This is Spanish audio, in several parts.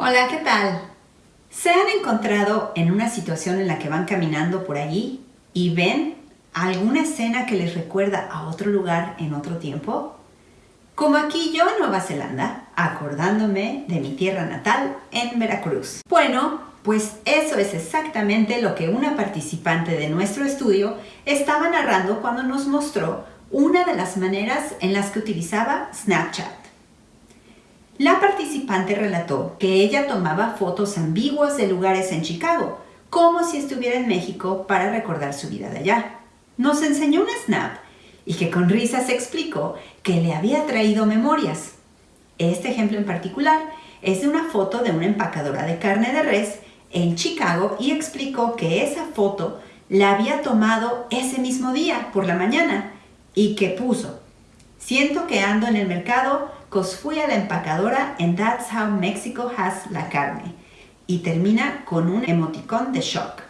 Hola, ¿qué tal? ¿Se han encontrado en una situación en la que van caminando por allí y ven alguna escena que les recuerda a otro lugar en otro tiempo? Como aquí yo en Nueva Zelanda, acordándome de mi tierra natal en Veracruz. Bueno, pues eso es exactamente lo que una participante de nuestro estudio estaba narrando cuando nos mostró una de las maneras en las que utilizaba Snapchat. La participante relató que ella tomaba fotos ambiguas de lugares en Chicago, como si estuviera en México para recordar su vida de allá. Nos enseñó un snap y que con risas explicó que le había traído memorias. Este ejemplo en particular es de una foto de una empacadora de carne de res en Chicago y explicó que esa foto la había tomado ese mismo día por la mañana y que puso, siento que ando en el mercado cos fui a la empacadora en That's How Mexico Has la carne y termina con un emoticón de shock.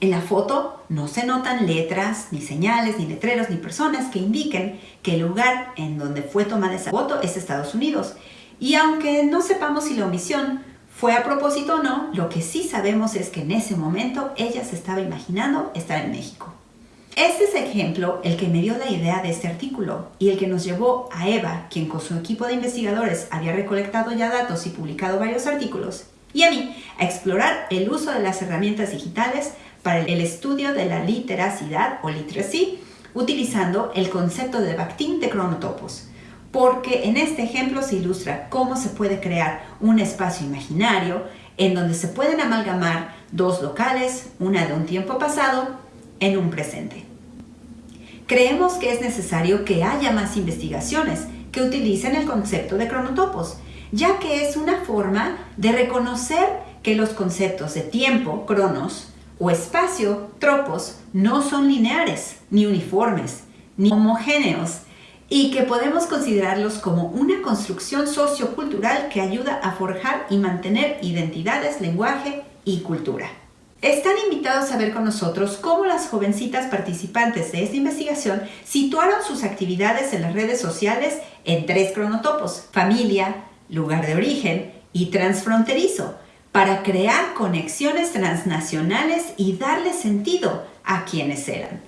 En la foto no se notan letras, ni señales, ni letreros, ni personas que indiquen que el lugar en donde fue tomada esa foto es Estados Unidos. Y aunque no sepamos si la omisión fue a propósito o no, lo que sí sabemos es que en ese momento ella se estaba imaginando estar en México. Este es ejemplo el que me dio la idea de este artículo y el que nos llevó a Eva, quien con su equipo de investigadores había recolectado ya datos y publicado varios artículos, y a mí a explorar el uso de las herramientas digitales para el estudio de la literacidad o literacy utilizando el concepto de Bakhtin de cronotopos, porque en este ejemplo se ilustra cómo se puede crear un espacio imaginario en donde se pueden amalgamar dos locales, una de un tiempo pasado en un presente. Creemos que es necesario que haya más investigaciones que utilicen el concepto de cronotopos, ya que es una forma de reconocer que los conceptos de tiempo, cronos, o espacio, tropos, no son lineares, ni uniformes, ni homogéneos, y que podemos considerarlos como una construcción sociocultural que ayuda a forjar y mantener identidades, lenguaje y cultura. Están invitados a ver con nosotros cómo las jovencitas participantes de esta investigación situaron sus actividades en las redes sociales en tres cronotopos, familia, lugar de origen y transfronterizo, para crear conexiones transnacionales y darle sentido a quienes eran.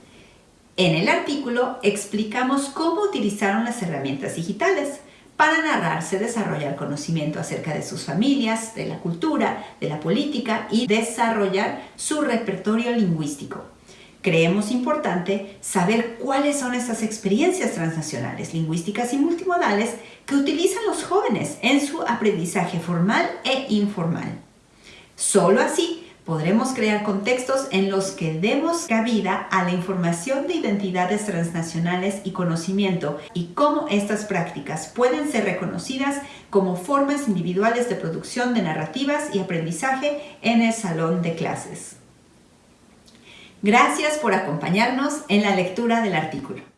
En el artículo explicamos cómo utilizaron las herramientas digitales, para narrarse, desarrollar conocimiento acerca de sus familias, de la cultura, de la política y desarrollar su repertorio lingüístico. Creemos importante saber cuáles son estas experiencias transnacionales, lingüísticas y multimodales que utilizan los jóvenes en su aprendizaje formal e informal. Solo así podremos crear contextos en los que demos cabida a la información de identidades transnacionales y conocimiento y cómo estas prácticas pueden ser reconocidas como formas individuales de producción de narrativas y aprendizaje en el salón de clases. Gracias por acompañarnos en la lectura del artículo.